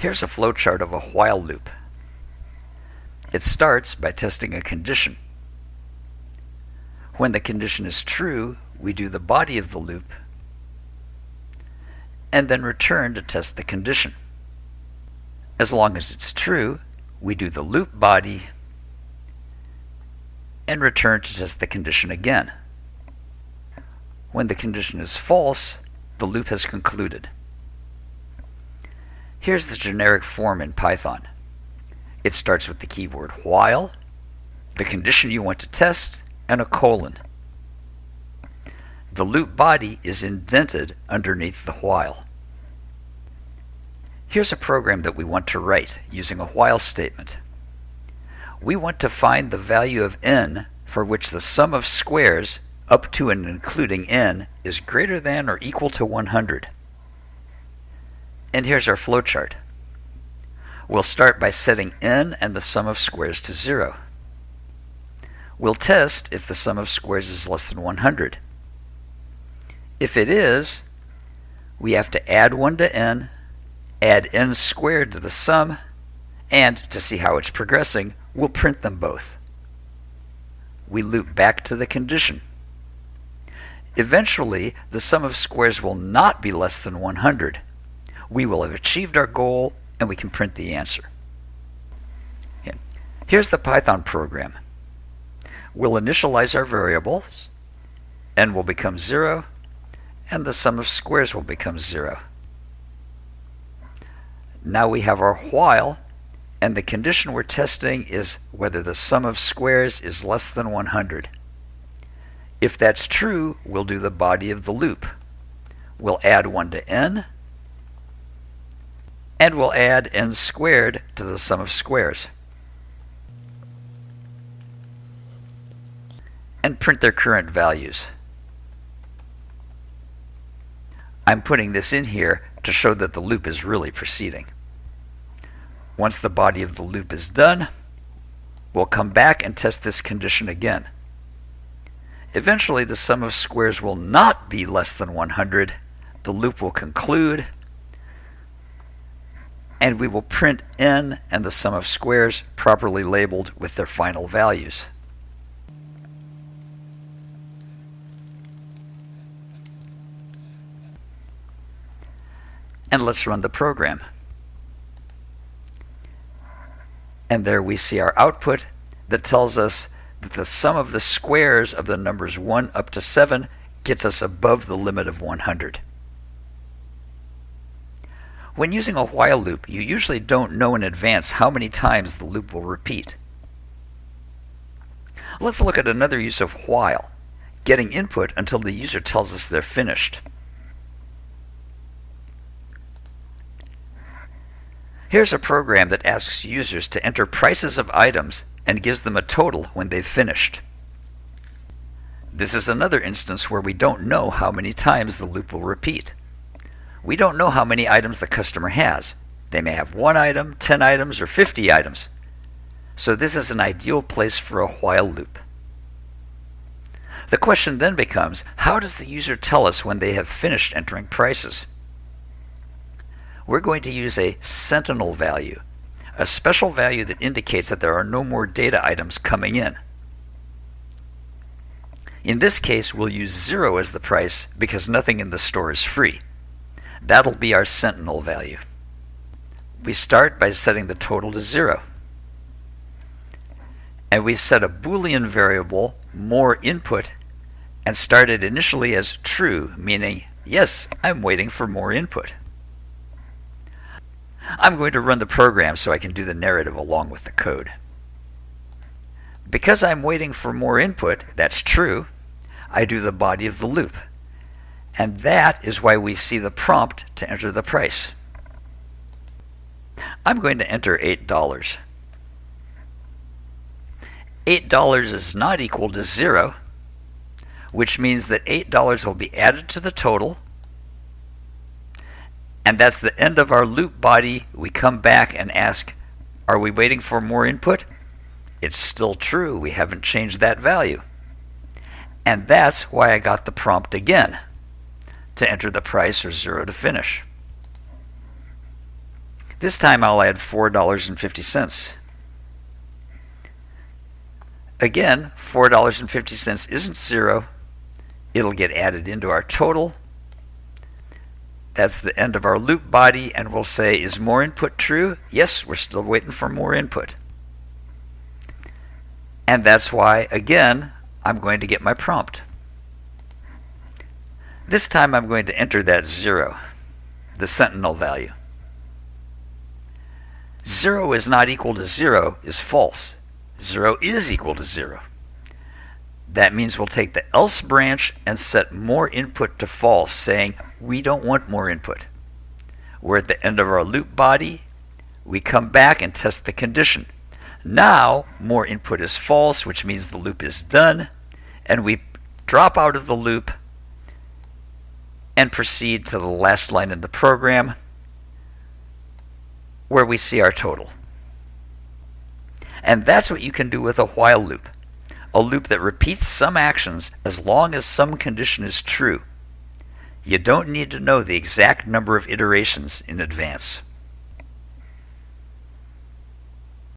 Here's a flowchart of a while loop. It starts by testing a condition. When the condition is true, we do the body of the loop and then return to test the condition. As long as it's true, we do the loop body and return to test the condition again. When the condition is false, the loop has concluded. Here's the generic form in Python. It starts with the keyword while, the condition you want to test, and a colon. The loop body is indented underneath the while. Here's a program that we want to write using a while statement. We want to find the value of n for which the sum of squares up to and including n is greater than or equal to 100. And here's our flowchart. We'll start by setting n and the sum of squares to 0. We'll test if the sum of squares is less than 100. If it is, we have to add 1 to n add n squared to the sum, and to see how it's progressing, we'll print them both. We loop back to the condition. Eventually, the sum of squares will not be less than 100. We will have achieved our goal, and we can print the answer. Here's the Python program. We'll initialize our variables, n will become 0, and the sum of squares will become 0. Now we have our while, and the condition we're testing is whether the sum of squares is less than 100. If that's true, we'll do the body of the loop. We'll add 1 to n, and we'll add n squared to the sum of squares. And print their current values. I'm putting this in here to show that the loop is really proceeding. Once the body of the loop is done, we'll come back and test this condition again. Eventually, the sum of squares will not be less than 100. The loop will conclude, and we will print n and the sum of squares properly labeled with their final values. and let's run the program. And there we see our output that tells us that the sum of the squares of the numbers 1 up to 7 gets us above the limit of 100. When using a while loop, you usually don't know in advance how many times the loop will repeat. Let's look at another use of while, getting input until the user tells us they're finished. Here's a program that asks users to enter prices of items and gives them a total when they've finished. This is another instance where we don't know how many times the loop will repeat. We don't know how many items the customer has. They may have one item, 10 items, or 50 items. So this is an ideal place for a while loop. The question then becomes, how does the user tell us when they have finished entering prices? we're going to use a sentinel value, a special value that indicates that there are no more data items coming in. In this case, we'll use 0 as the price because nothing in the store is free. That'll be our sentinel value. We start by setting the total to 0. And we set a boolean variable, more input, and start it initially as true, meaning, yes, I'm waiting for more input. I'm going to run the program so I can do the narrative along with the code. Because I'm waiting for more input, that's true, I do the body of the loop. And that is why we see the prompt to enter the price. I'm going to enter $8. $8 is not equal to zero, which means that $8 will be added to the total and that's the end of our loop body. We come back and ask, are we waiting for more input? It's still true. We haven't changed that value. And that's why I got the prompt again to enter the price or zero to finish. This time I'll add $4.50. Again, $4.50 isn't zero. It'll get added into our total. That's the end of our loop body, and we'll say, is more input true? Yes, we're still waiting for more input. And that's why, again, I'm going to get my prompt. This time I'm going to enter that zero, the sentinel value. Zero is not equal to zero is false. 0 is equal to 0. That means we'll take the else branch and set more input to false, saying we don't want more input. We're at the end of our loop body. We come back and test the condition. Now, more input is false, which means the loop is done, and we drop out of the loop and proceed to the last line in the program where we see our total. And that's what you can do with a while loop. A loop that repeats some actions as long as some condition is true. You don't need to know the exact number of iterations in advance.